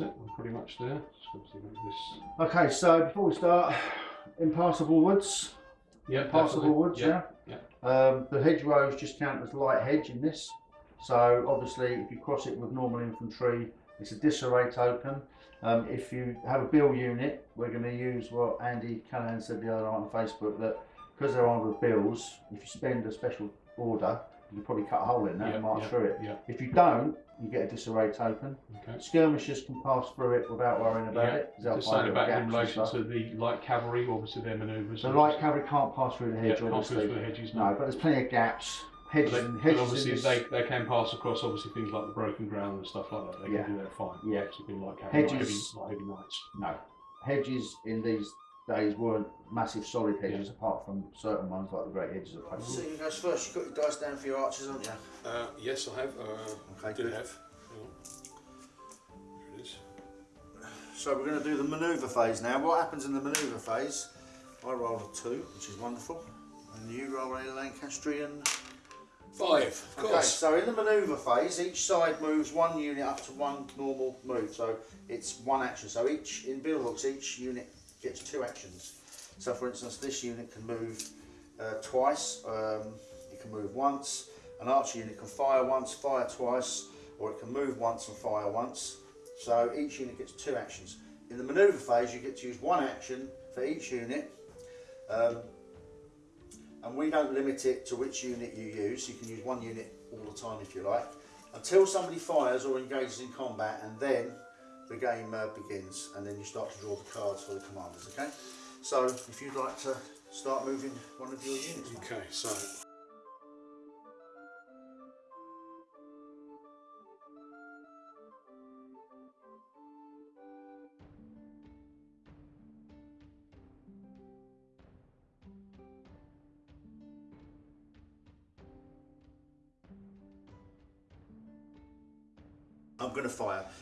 that's it. We're pretty much there. Just got to make this. Okay, so before we start, impassable woods. Yeah, Impassable woods, yeah. yeah. Um, the hedgerows just count as light hedge in this. So obviously, if you cross it with normal infantry, it's a disarray token. Um, if you have a bill unit, we're going to use what Andy Callan said the other night on Facebook that because they're on with bills, if you spend a special order, you can probably cut a hole in that Yeah, and march yeah, through it. yeah. If you don't, you get a disarray token. Okay. Skirmishers can pass through it without worrying about Yeah, it. Just saying about in relation to the light cavalry, obviously their manoeuvres. The light cavalry can't pass through the yeah, hedge, can't go obviously. through the hedges. No, but there's plenty of gaps. Hedges, But, they, and hedges obviously they, they can pass across obviously things like the broken ground and stuff like that. They Yeah. can do that fine. Yeah. Obviously being light cavalry, not heavy, not heavy knights. no, hedges in these days weren't massive solid hedges, apart from certain ones like the great hedges of Pope. So you guys first, you've got your dice down for your archers, haven't you? Uh, yes, I have. Uh, Okay, good. have. Hang on. Here it is. So we're going to do the manoeuvre phase now. What happens in the manoeuvre phase? I roll a two, which is wonderful, and you roll a Lancastrian. Five, of Okay, course. so in the manoeuvre phase, each side moves one unit up to one normal move. So it's one action. So each in billhooks, each unit gets two actions. So for instance, this unit can move uh, twice. Um, it can move once. An archer unit can fire once, fire twice, or it can move once and fire once. So each unit gets two actions. In the manoeuvre phase, you get to use one action for each unit. Um, and we don't limit it to which unit you use. You can use one unit all the time if you like, until somebody fires or engages in combat, and then the game uh, begins, and then you start to draw the cards for the commanders. Okay. So if you'd like to start moving one of your units. Okay, so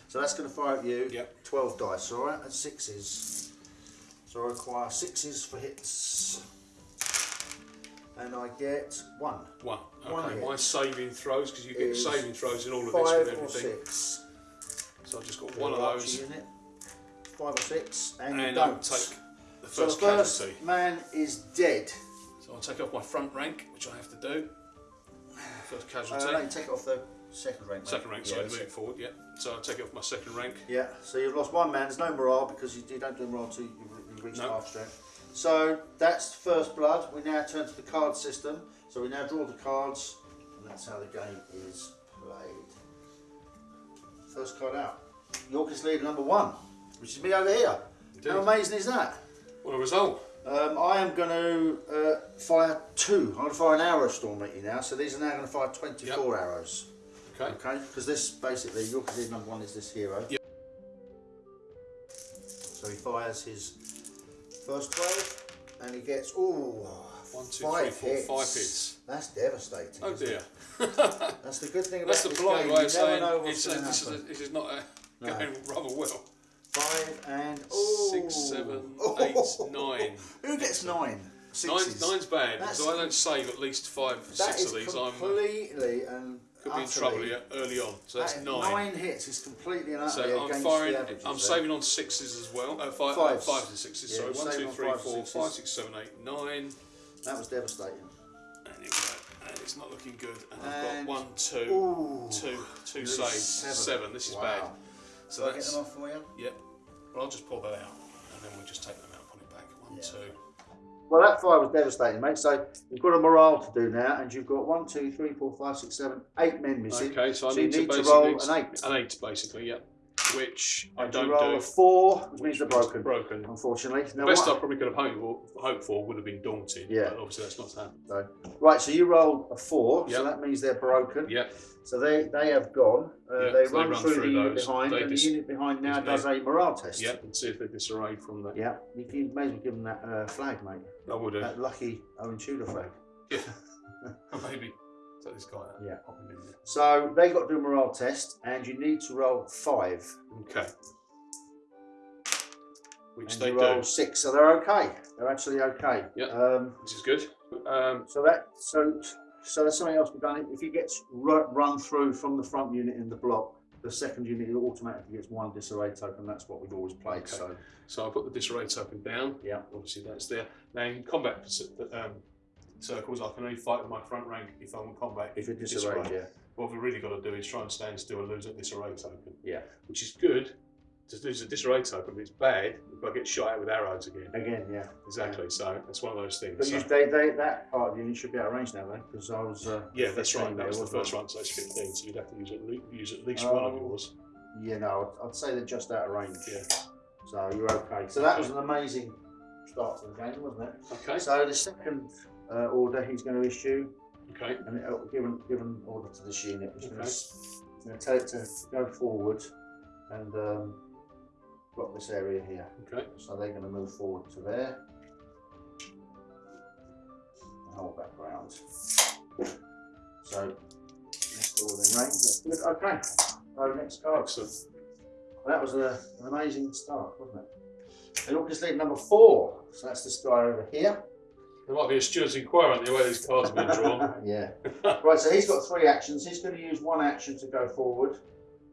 So that's going to fire at you. Yep. 12 dice, all right? And sixes. So I require sixes for hits. And I get one. one. One Okay, hit. my saving throws because you get saving throws in all of this with or everything. six. So I've just got one of those, Unit. Five or six. And, and don't. take the so the first first casualty. man is dead. So I'll take off my front rank, which I have to do. First Uh, casualty. no, you take it off the second rank. mate. second rank, Yeah, sorry, that's moving forward, yeah. So I'll take it off my second rank. Yeah, so you've lost one man. There's no morale because you, you don't do morale till you, reach No. half strength. So that's first blood. We now turn to the card system. So we now draw the cards, and that's how the game is played. First card out. Yorkist leader number one, which is me over here. Indeed. How amazing is that? What a result. Um, I am going to uh, fire two. I'm going to fire an arrow storm at you now. So these are now going to fire 24 arrows. Okay. Okay, because this basically Yorkist leader number one is this hero. Yep. So he fires his first 12 and he gets, ooh, One, two, five three, four, hits. five hits. That's devastating. Oh dear. That's the good thing about That's the polite game. way you of saying it's, uh, to this, is, happen. this is not uh, No. going rather well. Five and, ooh. Six, seven, eight, nine. Who gets nine? Nine's, Sixes. nine's bad, That's- so I don't save at least five, That six of these. I'm uh, completely and could be in trouble here early on. So that's that- nine. hits is completely and utterly So I'm against firing. the averages. I'm there. saving on sixes as well. Uh, five, uh, Fives. fives and sixes. Yeah, sorry, one, two, on three, fives and four, sixes. five, six, seven, eight, nine. That was devastating. And. And it's not looking good. And I've got one, two, Ooh. two, two saves. seven. Seven. This is Wow. bad. So I get them off for you. yep. Well, I'll just pull that out, and then we'll just take them out, put it back. One, Yeah. two. Well, that fire was devastating, mate. So you've got a morale to do now, and you've got one, two, three, four, five, six, seven, eight men missing. Okay, so I So need, you need to roll an eight. An eight, basically. Yep. Which I don't roll do. a four, which means they're broken. Broken. Unfortunately. The Now, best what- I probably could have hoped for, hoped for would have been daunting. Yeah. But obviously that's not happened. so- right, so you roll a four, so that means they're broken. Yep. So they, they have gone. Uh, Yeah, they, so they run run through, through the unit behind, They and the unit behind now does a morale test. Yep. And see if they disarray from that. Yeah, you can may as well give them that uh, flag, mate. I would have. That lucky Owen Tudor flag. Yeah. Maybe. Take this guy out. Yeah. Pop in. So they got to do a morale test, and you need to roll five. Okay. Which and they you roll do. six, so they're okay. They're actually okay. Yeah. Um, Which is good. Um, so that so so there's something else we've done. If he gets ru- run through from the front unit in the block, the second unit automatically gets one disarray token. That's what we've always played. Okay. So So I put the disarray token down. Yeah. Obviously that's there. Now in combat um, circles, I can only fight with my front rank if I'm in combat. if you're disarrayed, Disarray. yeah, What we've really got to do is try and stand still and lose a disarray token, yeah. which is good to lose a disarray token, but it's bad if I get shot at with arrows again. Again, yeah. Exactly. So it's one of those things. But So- you, they, they, that part of the unit should be out of range now, though, because I was. Uh, yeah, that's right. That was the first one, so it's 15. So you'd have to use at, use at least one of Oh. yours. Yeah, no, I'd, I'd say they're just out of range. Yeah. So you're okay. So that was an amazing start to the game, wasn't it? Okay. So the second uh, order he's going to issue, Okay. and it'll given given order to this unit, he's going Okay. to tell it to go forward and um, block this area here. Okay. So they're going to move forward to there. And hold that ground. So next all in range. That's good. Okay. So next card. Excellent. That was a, an amazing start, wasn't it? And look, it's lead number four. So that's this guy over here. There might be a steward's inquiry on the way these cards have been drawn. yeah. Right, so he's got three actions. He's going to use one action to go forward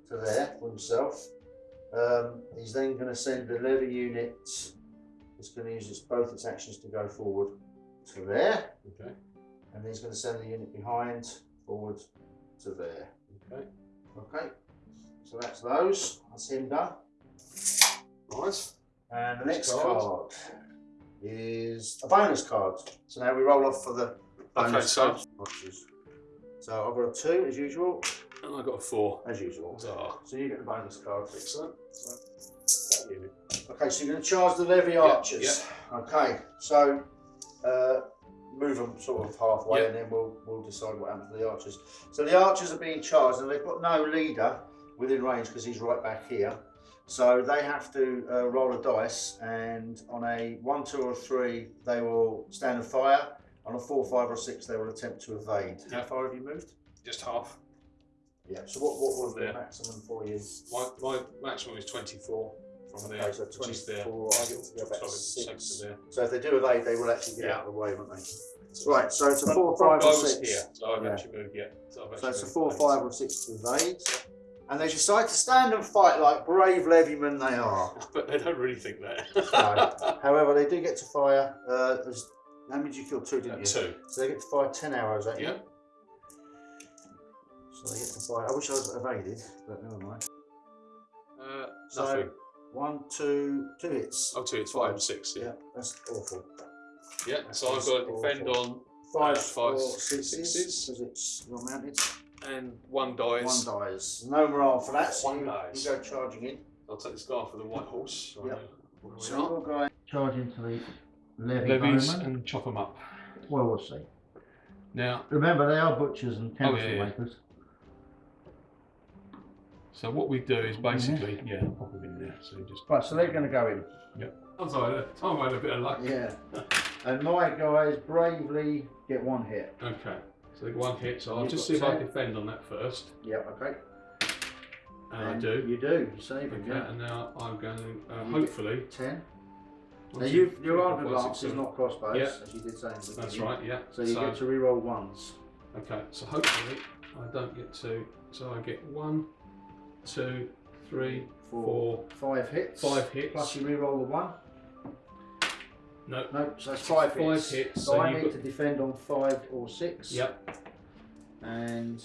to there for himself. Um, he's then going to send the levy unit. He's going to use its, both its actions to go forward to there. Okay. And then he's going to send the unit behind forward to there. Okay. Okay. So that's those. That's him done. Nice. And the Next next card. card is a bonus card. So now we roll off for the bonus Okay, so- cards. So I've got a two as usual, And I've got a four. as usual. Ah, So you get the bonus card. excellent. Okay, so you're going to charge the levy archers. Okay, so uh, move them sort of halfway, Yeah. and then we'll we'll decide what happens to the archers. So the archers are being charged, and they've got no leader within range because he's right back here. So they have to uh, roll a dice, and on a one, two, or three, they will stand and fire. On a four, five, or six, they will attempt to evade. How Yeah. far have you moved? Just half. Yeah. So what what was the maximum for you? My, my maximum is 24 from there, Okay, so which is there. 24, I get to go back Sorry, six. six to there. So if they do evade, they will actually get out of the way, won't they? Right, so it's a four, five, or guy was six. here, so I've Yeah. actually moved, yeah. So, I've So actually it's a moved four, five, or six to evade. And they decide to stand and fight like brave levymen they are. But they don't really think that. No. However, they do get to fire. Uh, how many did you kill? Two, didn't Uh, you? two. So they get to fire 10 arrows at you. Yeah. So they get to fire. I wish I was evaded, but never mind. Uh, So nothing. one, two, two hits. Oh, two. It's five and six. Yeah. Yeah, that's awful. Yeah. So I've got to defend on, Five, Uh, five, or sixes. sixes because it's you're mounted. And one dies. One dies. No morale for that. So One you, dies. you go charging in. I'll take this guy for the white horse. Yep. What So do we you're going charge into the levy Levies bowmen. and chop them up. Well, we'll see. Now, Remember, they are butchers and Oh, yeah, chemistry yeah. makers. so what we do is basically, yeah, I'll pop them in there. So you just. Right, so they're going to go in. I'm sorry, Tom had a bit of luck. Yeah. and my guys bravely get one hit. Okay. So one hit. So I'll You've just see if I ten. defend on that first, Yep, okay. and, I do. You do. You save Okay, it, yeah. and now I'm going to uh, hopefully. Ten. Now, you, your four, armored five, six, lance is not crossbows, Yeah. as you did say in the That's right. Yeah. So you get to re-roll ones. Okay, so hopefully I don't get two. So I get one, two, three, Four. four, Five hits. five hits. Plus you re-roll the one. No. No, so that's five, Five hits. hits, So, so I need got- to defend on five or six. Yep. And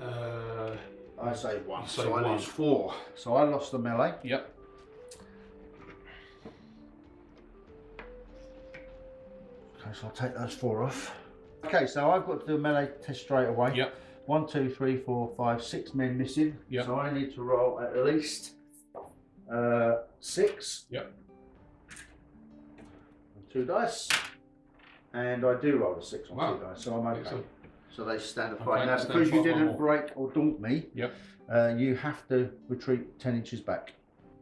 Uh, I say one. You say so I one. lose four. So I lost the melee. yep. Okay, so I'll take those four off. Okay, so I've got to do a melee test straight away. Yep. One, two, three, four, five, six men missing. Yep. So I need to roll at least uh, six. Yep. Two dice. And I do roll a six on Wow. two dice, so I'm okay. Excellent. So they stand a Okay, fight. now, because you didn't break or daunt me, Yep. uh, you have to retreat 10 inches back.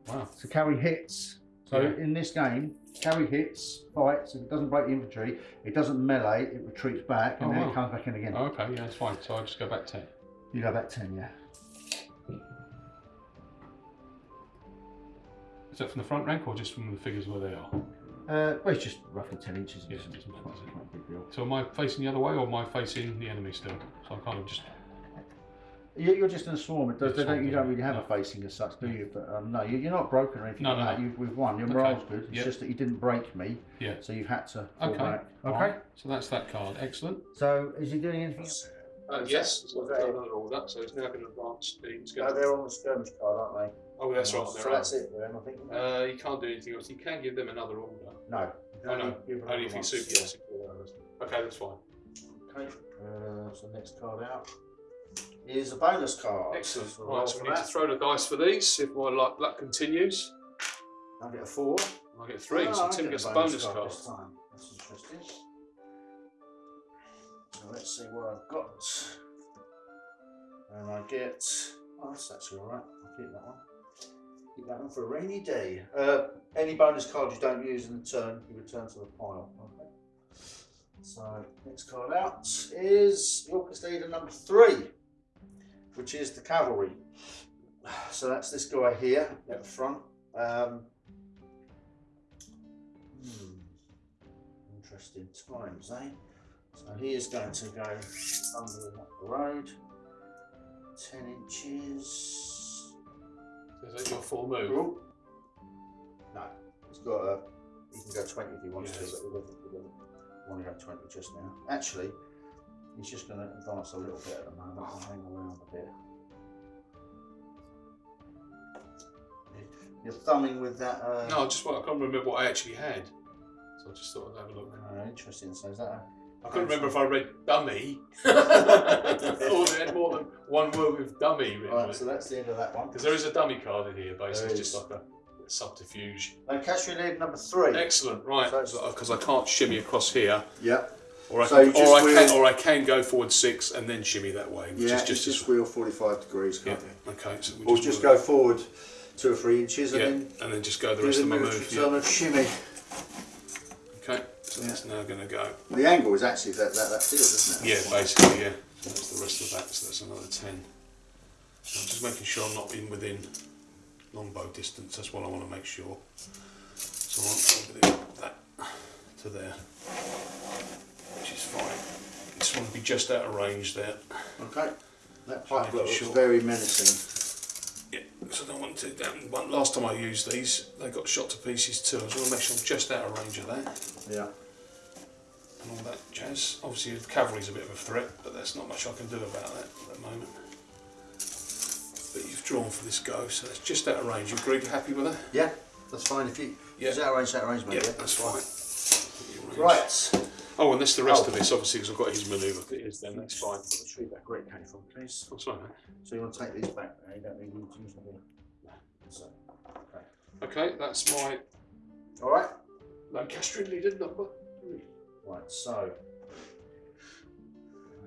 Wow. So carry hits. So Yeah. in this game, carry hits, fights. If it doesn't break the infantry, it doesn't melee, it retreats back and Oh, then wow. it comes back in again. Oh, okay, yeah, that's fine. So I just go back ten. You go back 10, yeah. Is that from the front rank or just from the figures where they are? Uh, well, it's just roughly 10 inches. Yeah, It's it doesn't matter, not- does it? not a big deal. So am I facing the other way or am I facing the enemy still? So I'm kind of just You- You're just in a swarm. It does, It's they don't, you don't really have No. a facing as such, do you? But um, no, you, you're not broken or anything No, like no, that. You've, we've won. Your Okay. morale's good. It's Yep. just that you didn't break me, Yeah. so you've had to Okay. back. Okay. So that's that card. Excellent. So is he doing anything? else? Uh, yes, it's got another order, so it's now going to advance the. No, they're on the skirmish card, aren't they? oh, that's right. So They're that's it with them, I think. Uh, you can't do anything else. You can give them another order. no. Oh, no. Only if you super yes. Okay, that's fine. Okay. Uh, so next card out is a bonus card. Excellent. So Right, so we for need to throw the dice for these. If my luck, luck continues, I'll get a four. I get three. Oh, so I Tim get gets a bonus card card. this time. That's interesting. Let's see what I've got. And I get. Oh, that's actually alright. I'll keep that one. Keep that one for a rainy day. Uh, any bonus card you don't use in the turn, you return to the pile. Okay. So next card out is Yorkist Leader number three, which is the cavalry. So that's this guy here at the front. Um, Hmm. Interesting times, eh? So he is going to go under up the road. 10 inches. Is that your full move? Oh. No, he's got a. He can go 20 if he wants Yes. to, but we doesn't, we doesn't want to go 20 just now. Actually, he's just going to advance a little bit at the moment and hang around a bit. You're thumbing with that. Uh, No, I just I can't remember what I actually had. So I just thought I'd have a look. uh, interesting. So is that a. I couldn't remember if I read dummy or they had more than one word with dummy written Right, so that's the end of that one. Because there is a dummy card in here, basically, it's just like a subterfuge. And cash lead number three. Excellent, right? So- Because I can't shimmy across here, Yeah. or I So can, or I can, or I can go forward six and then shimmy that way, which Yeah, is just, just, just wheel 45 degrees, yeah. can't you? Okay, so Or just wheel- go forward two or three inches and yeah, then and then just go the rest the of my move. Yeah. shimmy. So that's now going to go. The angle is actually that, that, that field, isn't it? Yeah, basically, yeah. So that's the rest of that. So that's another ten. So I'm just making sure I'm not in within longbow distance. That's what I want to make sure. So I'm within that to there, which is fine. Just want to be just out of range there. Okay. That pike looks sure. very menacing. Yeah, so I don't want to. One, last time I used these, they got shot to pieces too. I just want to make sure I'm just out of range of that Yeah. And all that jazz. Obviously, the cavalry's a bit of a threat, but there's not much I can do about that at the moment. But you've drawn for this go, so it's just out of range. You agree? You happy with that? Yeah, that's fine. If you. Yeah. Is that range, that range, mate? Yeah, that's fine. Right. Oh, and that's the rest Oh. of this, obviously, because I've got his manoeuvre. If it is, then that's fine. Retrieve that great came from, please. Oh, sorry, mate. So you want to take these back now? You don't need them to use them here. So, okay. Okay, that's my All right. Lancastrian leader number. Right, so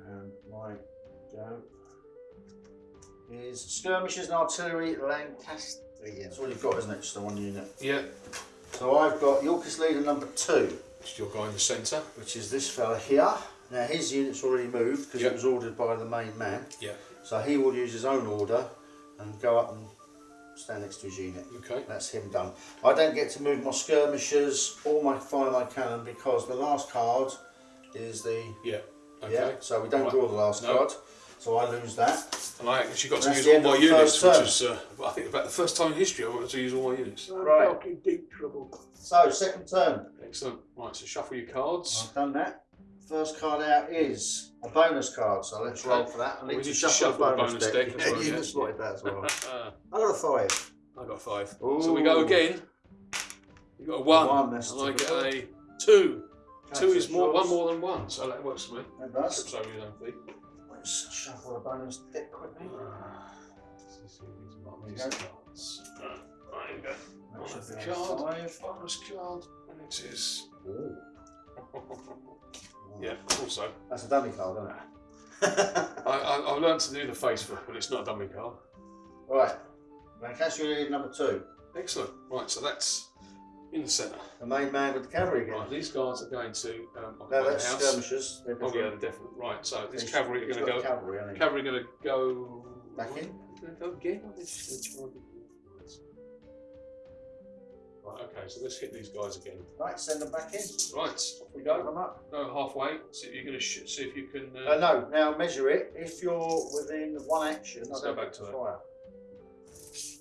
and my go is skirmishers and artillery Lancastrian. That's all you've got, isn't it? Just the one unit. Yeah, So I've got Yorkist leader number two, it's your guy in the centre. which is this fella here. Now his unit's already moved because Yep. it was ordered by the main man. Yeah. So he will use his own order and go up and stand next to his unit. Okay. That's him done. I don't get to move my skirmishers or my finite cannon because the last card is the Yeah. Okay. yeah. So we don't Right. draw the last No. card. So I lose that. And I actually got to use all my units, which turn. is, uh, I think, about the first time in history I wanted to use all my units. Right. deep trouble. So second turn. Excellent. Right, so shuffle your cards. I've done that. First card out is a bonus card. So let's roll for that. I We need to to shuffle, shuffle the bonus, bonus deck. deck as Yeah, you spotted that as well. I got a five. I got a five. So we go again. You got a one, One, and I get a two. Okay, two is more, draws. one more than one, so that works for me. That does. Over your own. Let's shuffle the bonus deck quickly. Ah, let's see these mark There you these cards. Ah, There you go. That should Bonus card. five. Bonus card, and it is. Yeah, also. That's a dummy card, isn't it? I, I, I learned to do the face for it, but it's not a dummy card. right. Lancaster lead number two. Excellent. Right, so that's in the centre. The main man with the cavalry again. Right, these guards are going to um, No, that's house. skirmishers. They're Oh yeah, different. they're definite. Right, so this He's- cavalry are going to go. Cavalry? Cavalry going to go Back in? Go again. Right, okay, so let's hit these guys again. Right, send them back in. Right, off we Go go. them up. No, halfway. See if you're going to sh- see if you can. Uh, no, now measure it. If you're within one action, Let's go back to it. fire.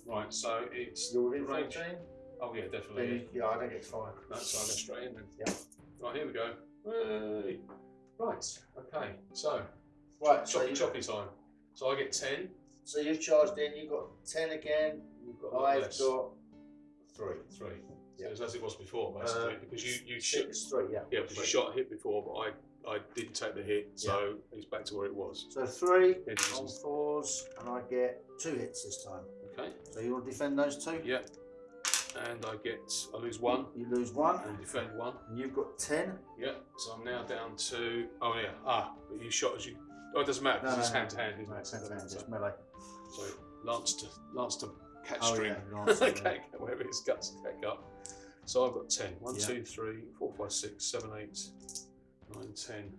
Right, so it's You're within range. 14, Oh yeah, definitely. you, yeah, I don't get to fire. No, so I go straight in then. Yeah. Right, here we go. Hey. Right, okay. So, Right, so, choppy you, choppy time. So I get 10. so you've charged in, you've got 10 again, You've got I've got 3. Three. Yeah. So as it was before, basically, Uh, because you, you shot, 3, yeah. yeah, because you shot a hit before, but I, I didn't take the hit, so it's back to where it was. So 3 Interesting. on 4s, and I get 2 hits this time. Okay. So you want to defend those 2? Yeah. And I get, I lose one You lose 1, and defend one. and you've got 10. Yeah. So I'm now down to, oh yeah, ah, but you shot as you, oh, it doesn't matter, No, because it's no, no. hand to hand, isn't No, it? it's hand to hand, it's melee. So lance to lance to catch Oh, string. yeah, yeah. okay, whatever it is, guts to catch up. So I've got 10. 1, Yeah. 2, 3, 4, 5, 6, 7, 8, 9, 10.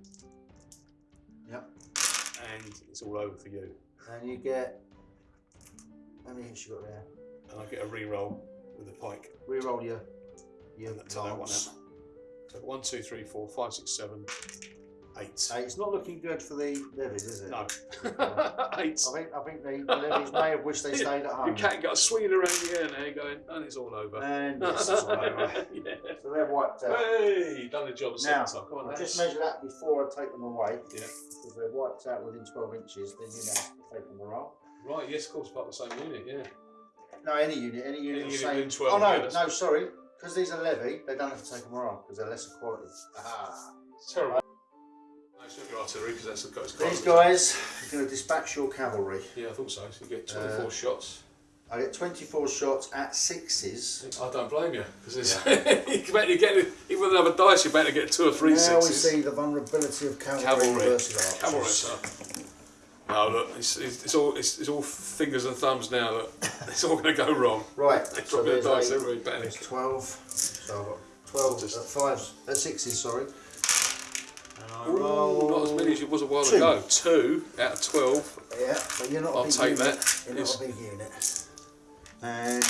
Yep. And it's all over for you. And you get. How many hits you got there? And I get a re-roll with the pike. Reroll your, your And that's that one out. So 1, 2, 3, 4, 5, 6, 7, 8. Hey, it's not looking good for the levies, is it? No. 8. I think I think the, levies may have wished they stayed at home. Your cat got swinging around the air now going, and it's all over. And yes, it's all over. yeah. So they're wiped out. Hey, done the job Now, time. Come on, I'll just measure that before I take them away. Yeah. Because they're wiped out within 12 inches, then you to take them away. Right, yes, of course, part of the same unit, yeah. No, any unit, any unit Any unit same. 12 oh no, units. no, sorry. Because these are levy, they don't have to take them around because they're lesser quality. Aha. It's terrible. No, it's your artillery because that's the guy's These guys are going to dispatch your cavalry. Yeah, I thought so. So you get 24 Uh, shots. I get 24 shots at sixes. I don't blame you because it's you better get even with another dice. you're better to get two or three now we see the vulnerability of cavalry, Cavalry, versus archers. cavalry. So. No, look, it's, it's, it's all it's, it's all fingers and thumbs now. Look, it's all going to go wrong. Right, They're so dropping the there's, dice eight, every panic. there's 12. So I've got 12 Just- at fives, at sixes, sorry. And I Ooh, not as many as it was a while two. ago. Two out of twelve. Yeah, but you're not a I'll big take unit. that. You're It's- not a big unit. And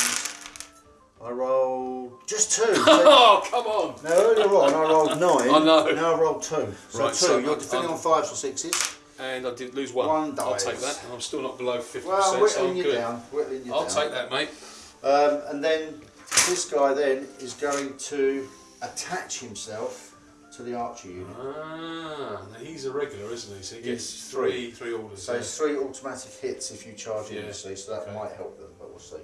I roll just two. So Oh, come on! now earlier on I rolled nine. I know. Now I rolled two. So Right, two. so you're defending on fives or sixes. And I did lose one. One I'll take that, and I'm still not below fifty Well, I'm so I'm you good. down. Whittling you I'll down. take that, mate. Um, and then this guy then is going to attach himself to the archer unit. Ah, now he's a regular, isn't he? So he gets three, three orders. So yeah. it's three automatic hits if you charge him, Yeah, you see, so that okay. might help them, but we'll see.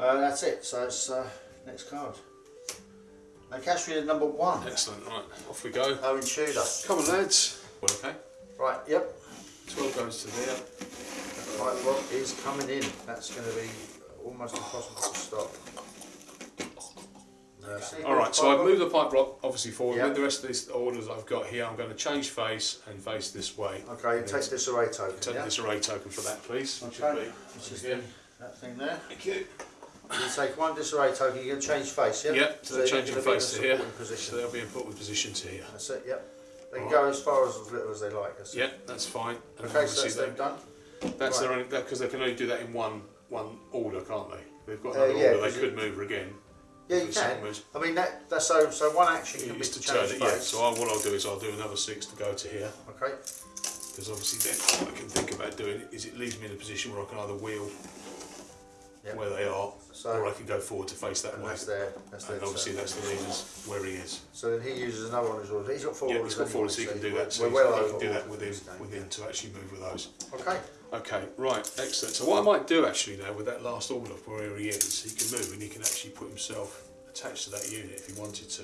Uh, that's it, so it's uh, next card. Now cash reader number one, Excellent. Right, off we go. Owen Tudor. Come on, lads. Well, okay. Right, yep, Twelve goes to there. right block is coming in. That's going to be almost impossible to stop. Uh, All right. So I've moved the pike block obviously forward. Yeah. With the rest of these orders I've got here, I'm going to change face and face this way. Okay, take this array token. Take yeah? this array token for that, please. Okay, which is the, that thing there. Thank you. You take one disarray token, you're going to change face, yeah? Yep. So, they're changing gonna be in a face to here. supporting So they'll be in put with position to here. That's it, yep. They can Right. go as far as, as little as they like. That's it. Yeah, that's fine. And Okay, so that's them done. That's Right. their only because they can only do that in one one order, can't they? They've got Uh, another yeah, order. they could move again. Yeah, you can. was- I mean, that, that's so, so one action can be Is to turn it, yeah. So I, what I'll do is I'll do another six to go to here Okay, because obviously then what I can think about doing is it leaves me in a position where I can either wheel Yep. where they are, So- or I can go forward to face that and way. that's there. That's there. And obviously so, that's the leader's where he is. so then he uses another one as well. He's got four Yeah, he's got four, so he can do that. So We're well he over can do that within within to actually move with those. Okay. Okay, right, excellent. So what I might do actually now with that last order of where he is, he can move and he can actually put himself attached to that unit if he wanted to,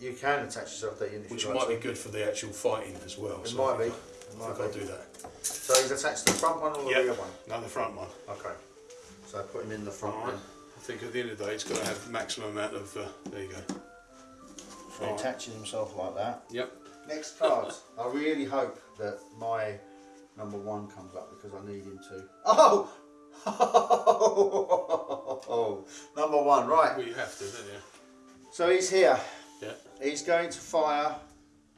You can attach yourself to that unit. if which you might like be to. good for the actual fighting as well. It so might I be. think It I- I might think I'll do that. So he's attached to the front one or the Yeah. rear one? No, the front one. Okay. So I put him in the front Alright. one. I think at the end of the day, it's got to have maximum amount of. Uh, there you go. So he attaches himself like that. Yep. Next card. I really hope that my number one comes up because I need him to. Oh! oh! number one, right. Well, you have to, don't you? So he's here. Yeah. He's going to fire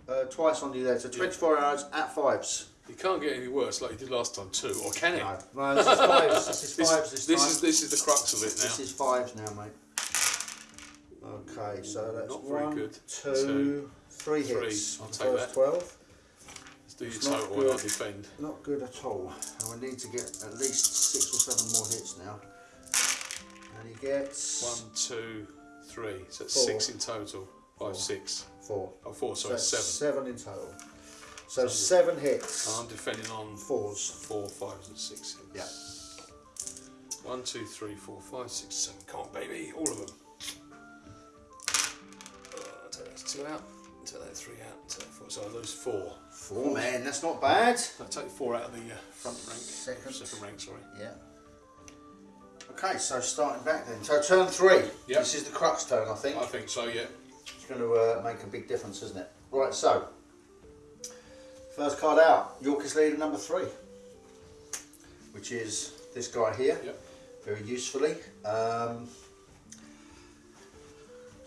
uh, twice on you there. So 24 arrows at fives. You can't get any worse like you did last time, too, or can it? No, no, this is fives. This is fives this, this is this is the crux of it now. This is fives now, mate. Okay, so that's Not very one, good. two, Two, three three. hits. I'll take first that. 12. Let's do your It's not total and I'll good. defend. Not good at all. And we need to get at least six or seven more hits now. And he gets One, two, three. So that's Four. six in total. Five, Four. six. four. Oh, four, So sorry, that's seven. seven in total. So So- seven hits. I'm defending on Fours. four, fives, and sixes. Yeah. One, two, three, four, five, six, seven. Come on, baby. All of them. Uh, take that two out. Take that three out. Take four. So I lose four. Four man, that's not bad. I take four out of the uh, front rank. Second. Second rank, sorry. Yeah. Okay, so starting back then. So turn three. Yep. This is the crux turn, I think. I think so, yeah. It's going to uh, make a big difference, isn't it? Right, so first card out, Yorkist leader number three, which is this guy here. Yep. Very usefully. Um,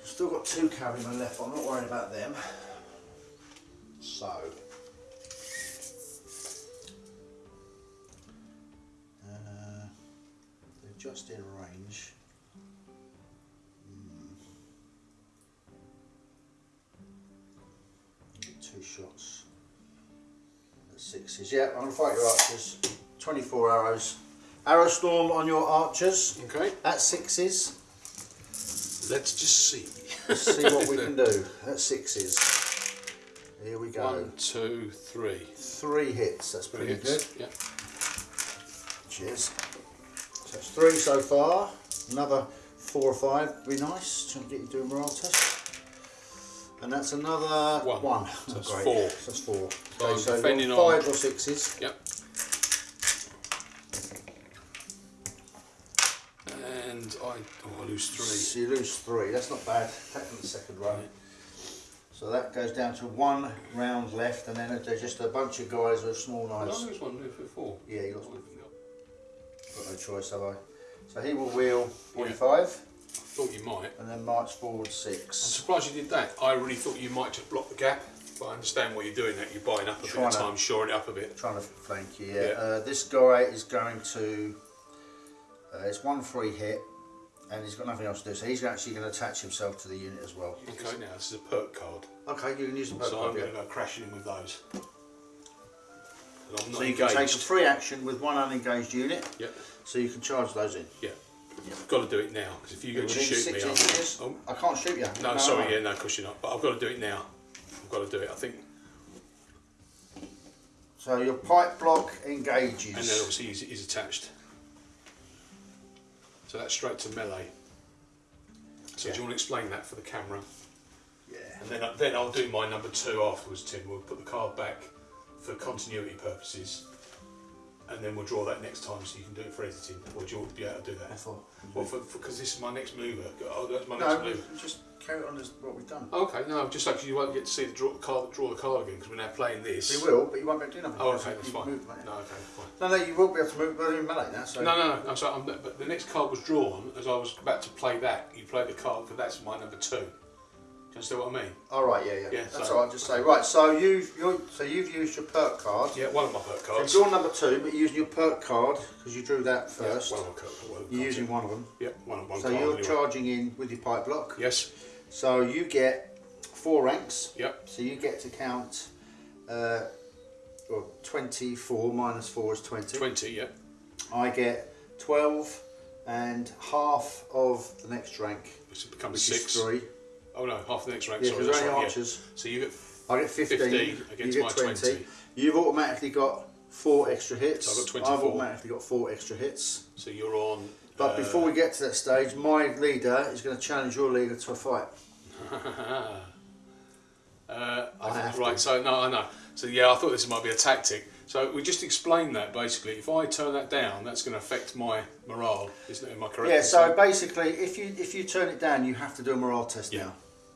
still got two cavalrymen left. I'm not worried about them. So. Uh, they're just in range. Hmm. Two shots. At sixes. Yeah, I'm going to fight your archers. 24 arrows. Arrow storm on your archers Okay. at sixes. Let's just see. Let's see what we can do at sixes. Here we go. One, two, three. Three hits. That's pretty good. Yeah. Cheers. So that's three so far. Another four or five would be nice. Trying to get you doing morale test. And that's another One. one. So that's great. four. So that's four. So Okay, so defending you're on- five or sixes. Yep. And I, oh, I lose three. So you lose three. That's not bad. Taking the second run. So that goes down to one round left, and then there's just a bunch of guys with small Did I knives. lose one for four? Yeah, you lost I one. Got no choice, have I? So he will wheel Yeah. 45 you might. and then march forward six. I'm surprised you did that. I really thought you might just block the gap, but I understand what you're doing. That you're buying up a bit Trying of to- time, shoring it up a bit. Trying to flank you, yeah. Yeah. Uh, this guy is going to. Uh, it's one free hit, and he's got nothing else to do. So he's actually going to attach himself to the unit as well. Okay, now this is a perk card, Okay, you can use the perk so card, I'm going to go crashing in with those. I'm not So you can take a free action with one unengaged unit, Yep, so you can charge those in. yeah. I've got to do it now because if you go to shoot me, six I'm, inches. oh, I can't shoot you. No, sorry, yeah, no, of course you're not. But I've got to do it now. I've got to do it. I think, So your pike block engages. and then obviously he's, he's attached. So that's straight to melee. So Yeah. do you want to explain that for the camera? yeah. And then, then I'll do my number two afterwards, Tim. We'll put the card back for continuity purposes, and then we'll draw that next time so you can do it for editing. Or do you want to be able to do that? I thought. Well, for because this is my next mover. Uh, oh, that's my next No, mover. just carry on as what we've done. Okay, no, just like you won't get to see the draw, card, draw the card again because we're now playing this. You will, but you won't be able to do nothing. Oh, okay, that's fine. moved. No, okay, fine. No, no, you will be able to move, but in melee now. So No, no, no. no so I'm, but the next card was drawn as I was about to play that. You play the card because that's my number two. You understand what I mean? All right, yeah, yeah. Yeah, That's so- all right. Just say right. So you've you're, so you've used your perk card. Yeah, one of my perk cards. drawn number two, but you're using your perk card because you drew that Yeah, first. one of my perk of you're using one of them. Yeah, one, of one So you're anyway. charging in with your pike block. Yes. So you get four ranks. Yep. So you get to count. Uh, well, 24 minus 4 is 20. Twenty. Yep. I get 12 and half of the next rank, Which becomes which six. 3. Oh no, half the next rank. Yeah, sorry, because only right. Yeah. archers. So you get. I get 15, 15 you against get my 20. 20. You've automatically got four extra hits. So I've got I've automatically got four extra hits. So you're on. But uh, before we get to that stage, my leader is going to challenge your leader to a fight. Uh, I I think- have right, to. so no, I know. So yeah, I thought this might be a tactic. So we just explained that basically. If I turn that down, that's going to affect my morale, isn't it? Am I correct? Yeah, so basically, if you if you turn it down, you have to do a morale test Yeah. now.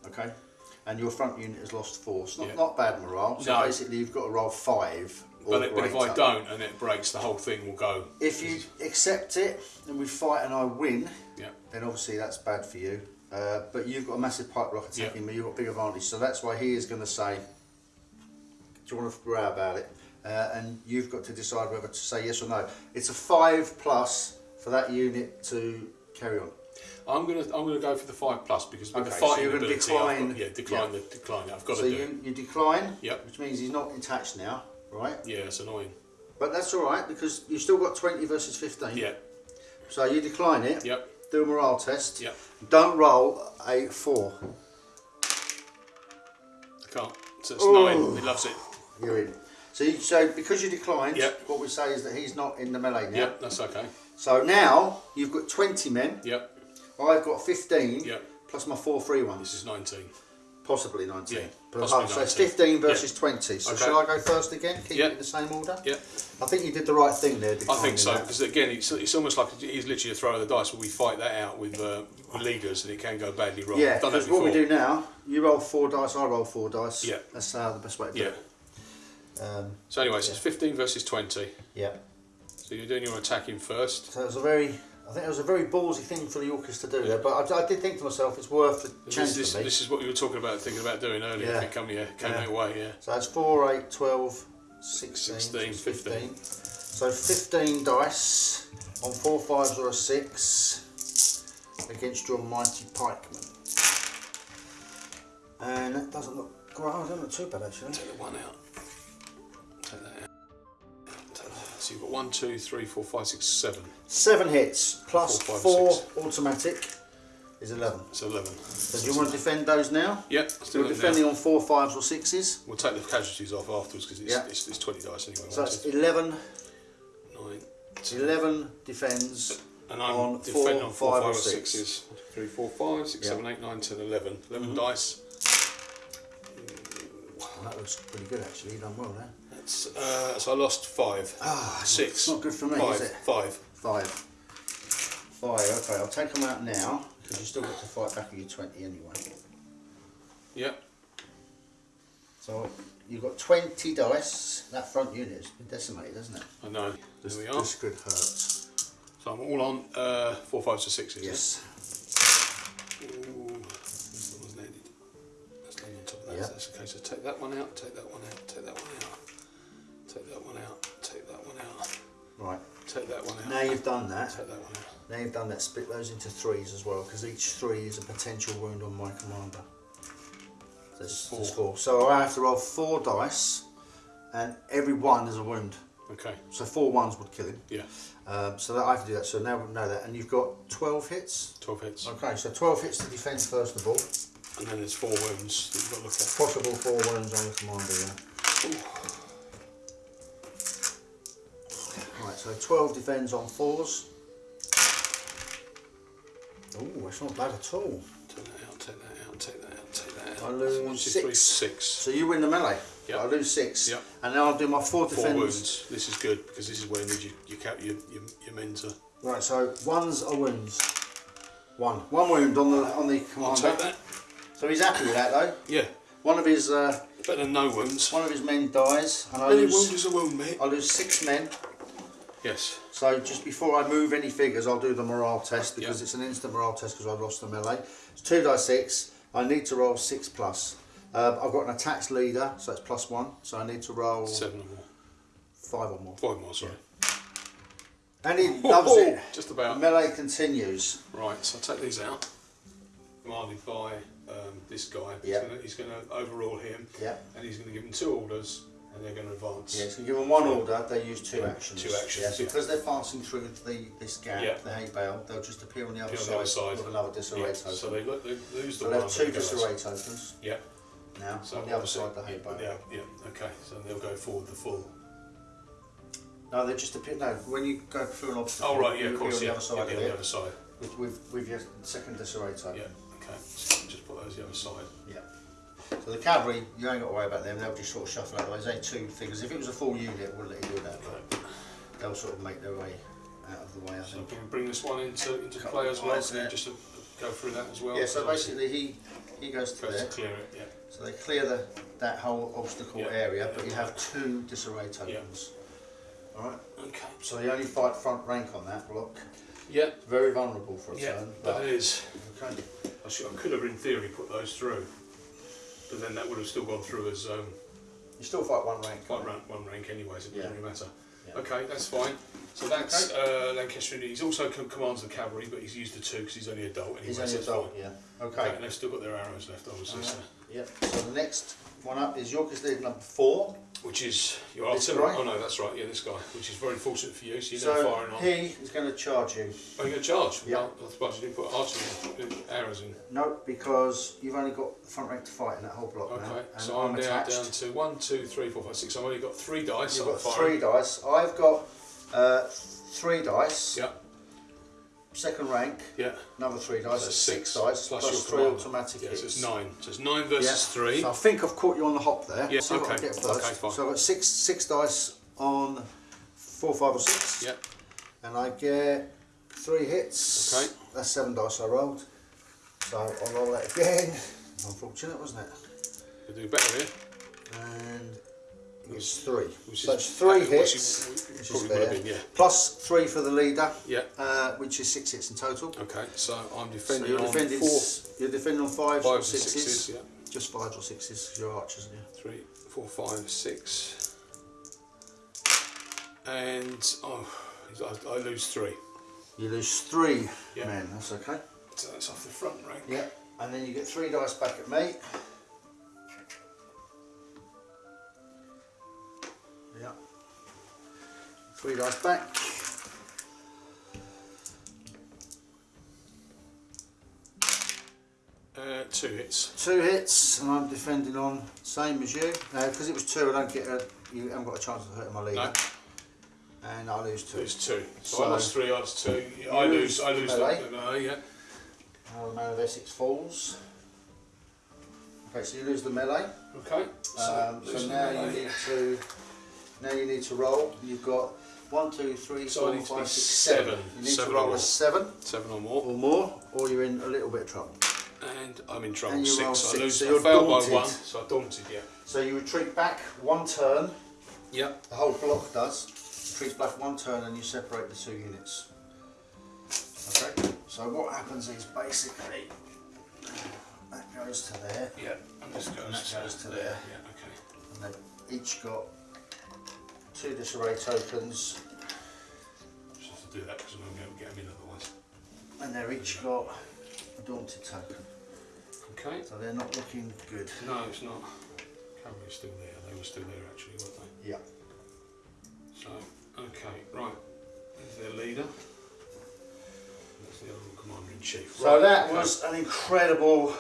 Okay? And your front unit has lost four. It's not, Yeah. not bad morale. So No. basically, you've got to roll five. Or but, it, but if I don't and it breaks, the whole thing will go. If you accept it and we fight and I win, Yeah. then obviously that's bad for you. Uh, but you've got a massive pike block attacking Yeah. me, you've got a big advantage. So that's why he is going to say, Do you want to row about it? Uh, and you've got to decide whether to say yes or no. It's a five plus for that unit to carry on. I'm gonna I'm gonna go for the five plus because with the Okay, so you're gonna ability, I've got- decline- yeah, decline the decline. I've got So to do. you, it. you decline, Yep. which means he's not attached now, right? Yeah, it's annoying. But that's all right because you've still got 20 versus 15. Yeah. So you decline it, Yep. do a morale test. Yep. Don't roll a four. I can't. So it's Oh. nine. He loves it. You're in. So, you, so because you declined, Yep. what we say is that he's not in the melee now. Yep. That's okay. So now you've got 20 men. Yep. I've got 15 Yep. plus my four free ones. This is nineteen. Possibly 19. Yeah, But, possibly oh, so it's 15 versus 20. So Okay. shall I go first again? Keep Yeah. it in the same order? Yeah. I think you did the right thing there. I think so because again, it's, it's almost like he's literally a throw of the dice. Where we fight that out with, uh, leaders, and it can go badly wrong. Yeah, I've done that because what we do now, you roll four dice, I roll four dice. Yeah. That's uh, the best way to do Yeah. it. Um, So anyway, so it's fifteen versus twenty. yeah. So you're doing your attacking first. So it was a very, I think it was a very ballsy thing for the Yorkers to do there, but I, I did think to myself, it's worth the This, chance this, for this is what you were talking about, thinking about doing earlier. Yeah. If it come, yeah, came Yeah. that way, yeah. So it's 4, 8, 12, 16, 16, 15. So 15 dice on four fives or a six against your mighty pikeman. And that doesn't look great, doesn't look too bad actually. Take the one out. Take that out. Take that. So you've got one, two, three, four, five, six, seven. Seven hits plus Four, five, four automatic is 11. That's eleven. So do you want to defend those now? Yeah, do You're defending now. on four fives or sixes. We'll take the casualties off afterwards because it's, Yeah. it's, it's twenty dice anyway. So that's two, 11, nine, ten. 11 defends. And I'm on four, on four, five five, or six. sixes. Three, four, five, six, Yeah. seven, eight, nine, ten, eleven. Eleven Mhm. dice. Well, that looks pretty good actually, you've done well there. That's, uh, so I lost five. Ah, Six. It's not good for me, Five. is it? Five. Five. Five, okay, I'll take them out now because you still got to fight back with your 20 anyway. Yep. So you've got 20 dice. That front unit has been decimated, hasn't it? I know. This, There we are. this could hurt. So I'm all on uh, four, fives, or sixes. Yes. Ooh, this one was landed. That's landed on top of that. Yeah. So that's okay. So take that one out. Take that one out. Take that one out. Take that one out. Take that one out. Right. Take that one out. Now you've done that. Take that one out. Now you've done that. Split those into threes as well because each three is a potential wound on my commander. Four. So I have to roll four dice, and every one is a wound. Okay. So four ones would kill him. Yeah. Um, so that I have to do that. So now we know that, and you've got 12 hits. Twelve hits. Okay, so 12 hits to defend first of all. And then there's four wounds that you've got to look at. Possible four wounds on the commander, yeah. Right, so 12 defends on fours. Oh, it's not bad at all. Take that out. Take that out. Take that out. Take that out. I lose One, two, three, six. six. So you win the melee. Yep. I lose six. Yep. And now I'll do my four Four defends. wounds. This is good because this is where you need your your, cap, your, your, your men to. Right, so ones are wounds. One. One wound on the on the commander. I'll take that. So he's happy with that though. Yeah. One of his uh, Better than no wounds. one of his men dies, and I Any lose wound is a wound, mate. I lose six men. Yes. So just before I move any figures, I'll do the morale test because Yeah. it's an instant morale test because I've lost the melee. It's two die six. I need to roll six plus. Uh, I've got an attacks leader, so it's plus one. So I need to roll Seven or more. five or more. Five more, sorry. And he loves it. Just about. Melee continues. Right, so I'll take these out. Commanded by um, this guy. Yeah. He's going to overrule him. Yeah. And he's going to give him two orders and they're going to advance. Yeah, so give them one order, they use two actions. two actions, Yeah, so yeah. because they're passing through the this gap, Yeah. the hay bale, they'll just appear on the other, Appear on side, the other side. with another disarray Yeah, token. So they, lo- they lose the So one. they have two disarray tokens Yeah. now So on the other side, the hay bale. Yeah, yeah, okay. So they'll go forward the full. No, they just appear. No, when you go through an obstacle, Oh, right, yeah, of course. on the other side yeah, of the it other side. with, with, with your second disarray token. Yeah, okay. So just put those the other side. Yeah. So the cavalry, you ain't got to worry about them. They'll just sort of shuffle out the way. Only two figures. If it was a full unit, it wouldn't let you do that. But they'll sort of make their way out of the way. I So think. can bring this one into, into play as well? eyes Can you there. just go through that as well? Yeah. So basically, he he goes to goes there. to clear it, yeah. So they clear the, that whole obstacle Yeah. area, but you have two disarray tokens. Alright, Okay. so you only fight front rank on that block. Yeah, It's very vulnerable for a yeah, turn. but it is. okay. I, should, I could have, in theory, put those through, but then that would have still gone through as um, You still fight one rank. one rank, one rank anyway, so it doesn't really matter. Yeah. Okay, that's fine. So that's uh, Lancaster. and He's also com- commands the cavalry, but he's used the two because he's only adult anyway. He's only it's adult, fine. yeah. Okay, Okay. and they've still got their arrows left, obviously. Yep. So the next one up is Yorkist Leader number four. Which is your artillery. Oh no, that's right. Yeah, this guy. Which is very fortunate for you. So you're So firing on. he is going to charge you. Oh, you're going to charge? Yeah. Well, I suppose you didn't put uh, arrows in. No, because you've only got the front rank to fight in that whole block now. Okay, so I'm, down, attached. down to one, two, three, four, five, six. I've only got three dice. You've got firing. three dice. I've got uh, three dice. Yeah, Second rank, yeah. another three dice. So six, six dice plus plus your three commander. automatic Yeah, hits. so it's nine. So it's nine versus Yeah. three. So I think I've caught you on the hop there. Yeah, See okay. Okay, fine. So I've got six six dice on four, five, or six. Yeah. And I get three hits. Okay. That's seven dice I rolled. So I'll roll that again. Unfortunate, wasn't it? You do better here. And it's three. Which so is- it's three uh, which hits. you- Which is probably would have fair. been, yeah. Plus three for the leader, Yeah. uh, which is six hits in total. Okay, so I'm So defending you're on defending, four, you're defending on fives or fives and sixes. sixes. Yeah. Just fives or sixes, you're archers, you? Three, four, five, six. And oh, I, I lose three. You lose three Yeah. men, that's okay. So that's off the front rank. Yeah, and then you get three dice back at me. Three dice back. Uh, two hits. Two hits, and I'm defending on same as you. Because it was two, I don't get a. You haven't got a chance of hurting my leader. No, And I lose two. lose two. So, So- I lost three. I lost two. I You lose. I lose lose. melee. The, no, yeah. Now the man of Essex falls. Okay, so you lose the melee. Okay. Um, so lose now you need to now you need to roll. You've got one, two, three, So I four, need to be five, six, seven. seven. You need Seven to or roll more. a seven seven or more, or more, or you're in a little bit of trouble. and I'm in trouble. And you six. roll so six, I lose. so you're failed daunted. by one. So I daunted. Yeah. So you retreat back one turn. Yep. The whole block does. Retreats back one turn, and you separate the two units. Okay. So what happens is basically that goes to there, Yeah. And this goes, And that goes to there. Yeah. Okay. and they've each got two disarray tokens. Just have to do that because I'm going to get them in otherwise. And they're each got a daunted token. Okay. So they're not looking good. No, it's not. Cavalry's still there. They were still there actually, weren't they? Yeah. So, okay, right. There's their leader. That's the other commander in chief. So right, that okay. was an incredible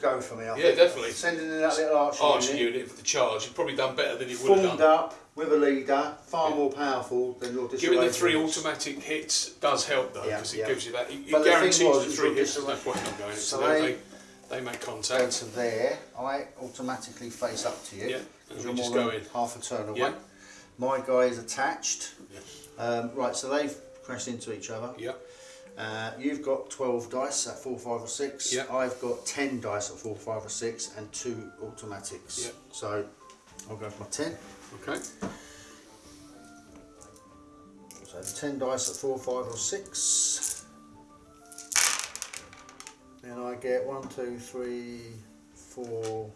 go for me. I Yeah, think. definitely. Sending in that little archer, archer unit, unit for the charge. You've probably done better than you would have done. up with a leader, far Yeah. more powerful than your disarray. Giving the three units. automatic hits does help though, Yeah, because it yeah. gives you that. It, it But the guarantees was, the three hits. There's no point not going. So they, they- make Go contact. to there. I automatically face up to you. Yeah, because you're just more go than in. half a turn away. Yeah. My guy is attached. Yeah. Um, right, so they've crashed into each other. Yeah. Uh, you've got 12 dice at 4, 5 or 6. Yeah. I've got 10 dice at 4, 5 or 6 and 2 automatics. Yeah. So I'll go for my 10. Okay. So 10 dice at 4, 5 or 6. Then I get 1, 2, 3, 4,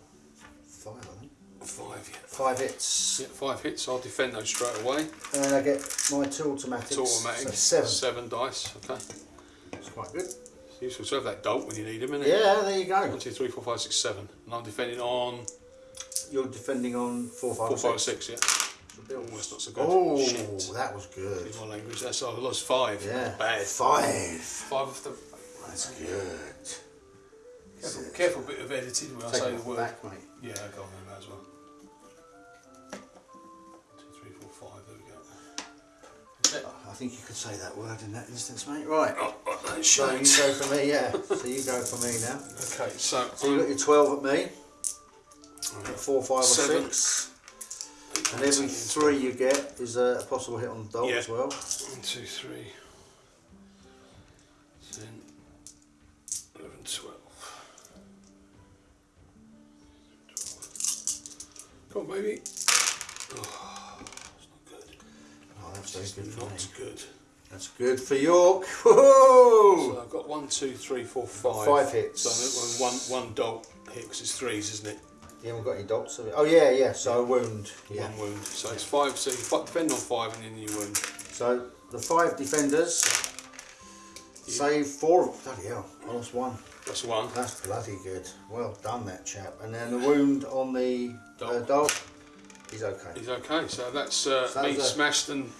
5 I think. Five. Yeah. 5 hits. Yeah, five hits. I'll defend those straight away. And then I get my 2 automatics. It's automatic. So 7. Seven dice. Okay. Quite good. It's useful to have that dolt when you need them, isn't it? Yeah, there you go. One, two, three, four, five, six, seven. And I'm defending on You're defending on 4, 5 four, five, 6. Yeah. Bill. Oh, that's not so good. Oh, Shit. that was good. Excuse my language. That's I lost five. Yeah. Bad. Five. Five of the. That's good. Careful, careful bit of editing when I say the word. back, mate. Yeah, go on then, as well. Think you could say that word in that instance, mate. Right. Oh, oh, So you go for me, yeah. So you go for me now. Okay, so, So you got your 12 at me, at 4, 5 or Seven. 6. And every 3 you get is a possible hit on the dot Yeah. as well. One, two, three, ten, eleven, twelve. Twelve. Come on, baby. Oh, that's very good for me. good. That's good for York. So I've got one, two, three, four, five. Five hits. So one, one, one dot hit 'cause it's threes, isn't it? You haven't got any dots. Oh yeah, yeah. So a wound. Yeah. One wound. So it's five. So you defend on five, and then you wound. So the five defenders save four. Bloody hell! I lost one. That's one. That's bloody good. Well done, that chap. And then the wound on the uh, Dog. dog. He's okay. He's okay. So that's uh, So me smashed and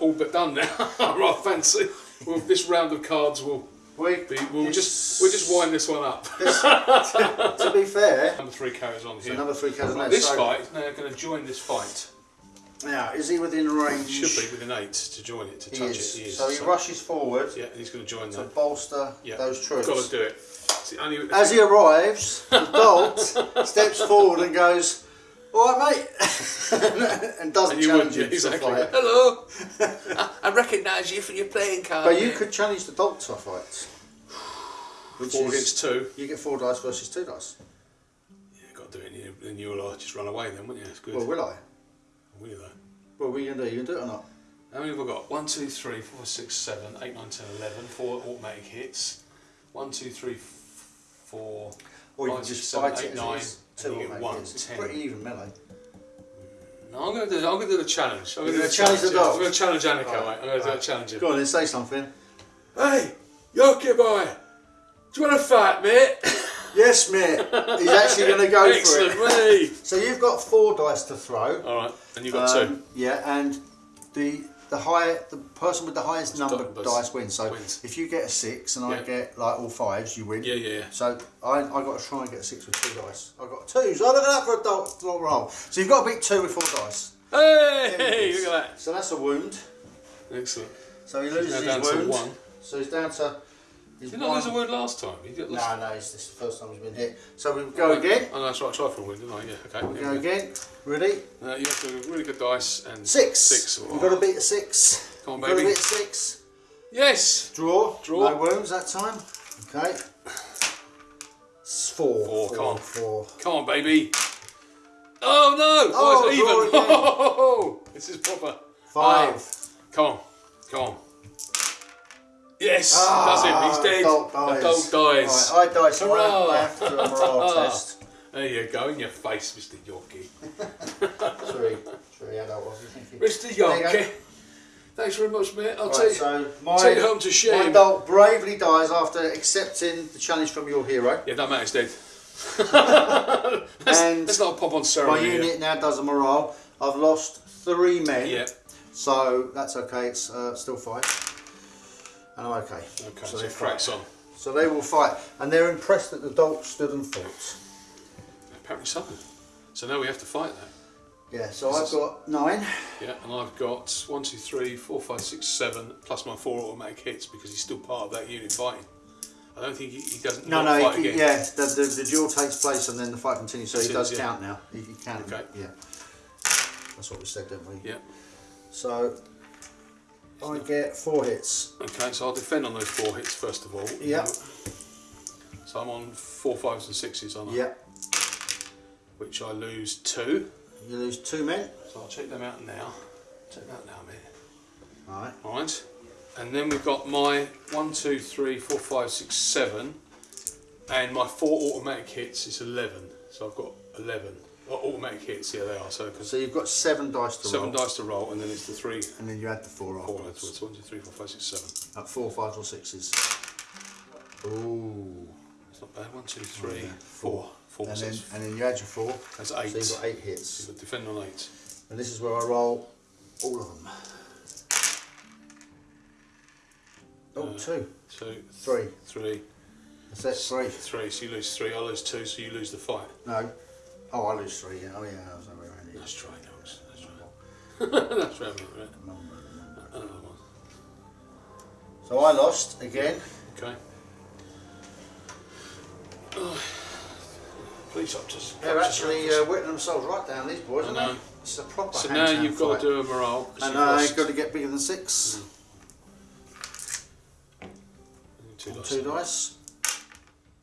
all but done now. right, fancy. Well, this round of cards will We, be. We'll just we'll just wind this one up. this- to, to be fair, Number three carries on so here. number three carries on This so, fight now going to join this fight. Now, is he within range? Should be within eight to join it to He touch is. it. He. So he rushes forward Yeah, and he's going to join to that. bolster Yeah, those troops. Got to do it. Only, As he arrives, the dolt steps forward and goes, "All right, mate," and doesn't and you challenge would, yeah, him exactly. to a fight. Hello, I, I recognise you from your playing card. But you could challenge the dolt to a fight, which four is against two. you get four dice versus two dice. Yeah, got to do it. And you, and you'll uh, just run away then, won't you? It's good. Well, will I? will you though? Well, what are you gonna do? You gonna do it or not? How many have I got? One, two, three, four, six, seven, eight, nine, ten, eleven. Four automatic hits. One, two, three, f- four. Or you five, can six, just seven, eight, nine, it is. Two you get one. It's ten. pretty even melee. No, I'm going to do. I'm going to do the challenge. I'm going gonna to challenge the dog? I'm going to challenge Annika, Right, mate. I'm going to right. challenge him. Go on, then say something. Hey, Yorkie boy, do you want to fight, mate? Yes, mate. He's actually gonna go Excellent, for it. So you've got four dice to throw. All right, and you've got Um, two. Yeah, and the the higher the person with the highest number of dice wins. So Wins. if you get a six and I get like all fives, you win. Yeah, yeah, yeah. So I I got to try and get a six with two dice. I got two. So look at that for a dot, dot roll. So you've got to beat two with four dice. Hey, look at that. So that's a wound. Excellent. So he loses his wound. one. So he's down to. Did you not lose a word last time? You got No, no, it's this is the first time he's been hit. So we go again. Oh, no, that's right. I tried for a win, didn't I? Yeah. Okay. We go we again. Ready? Uh, you have to have really good dice and Six. Six. We've got to beat a six. Come on, We've got to baby. beat six. Yes. Draw. Draw. No wounds that time. Okay. It's four. Four, come on. Four. Come on, baby. Oh no! Oh, Oh, it's even. Oh, this is proper. Five. Ah, come on, come on. Yes, Ah, that's him. He's dead. Dog The dies. dog dies. Right, I die, so I Hurrah. I have to do a morale test. There you go, in your face, Mr. Yorkie. Three. Three adult, was it? Thank you. Mr. Yorkie. Thanks very much, mate. I'll Right, take, so my, take it home to shame. my adult bravely dies after accepting the challenge from your hero. Yeah, that man's dead. and Let's not pop on my ceremony. here. unit now does a morale. I've lost three men. Yeah. So that's okay, it's uh, still fight. And I'm okay. Okay, So so, they cracks fight. on. So they will fight. And they're impressed that the dog stood and fought. Apparently so. So now we have to fight that. Yeah, so I've got nine. Yeah, and I've got one, two, three, four, five, six, seven, plus my four automatic hits because he's still part of that unit fighting. I don't think he, he doesn't No, no, fight he, again. yeah, the, the, the duel takes place and then the fight continues, so he Continues, does yeah. count now. He, he can. Okay. Yeah. That's what we said, didn't we? Yeah. So I get four hits. Okay, so I'll defend on those four hits first of all. Yeah. So I'm on four fives and sixes, aren't I? Yeah. Which I lose two. You lose two men. So I'll check them out now. Check them out now, mate. Alright. Alright. And then we've got my one, two, three, four, five, six, seven. And my four automatic hits is 11. So I've got 11. Automatic hits, yeah, they are. So, So you've got seven dice to seven roll. dice to roll, and then it's the three, And then you add the four four afterwards. afterwards. One, two, three, four, five, six, seven. At four, fives or sixes. Ooh. It's not bad. One, two, three, yeah. four. Four, And then, and then you add your four. that's eight. So you've got eight hits. you've got defend on eight. And this is where I roll all of them. Oh, Uh, two. So Three. three, That's it, three. three. So you lose three. I lose two. So you lose the fight. No. Oh, I lose three. Yeah. Oh, yeah. I was over around here. That's right. That's right. That's right, mate. Right. Number, number. So I lost again. Okay. Police officers. They're actually uh, whittling themselves right down, these boys, I aren't know. they? It's a proper So now you've got fight. to do a morale. And uh, you've got to get bigger than six. two dice. Two dice.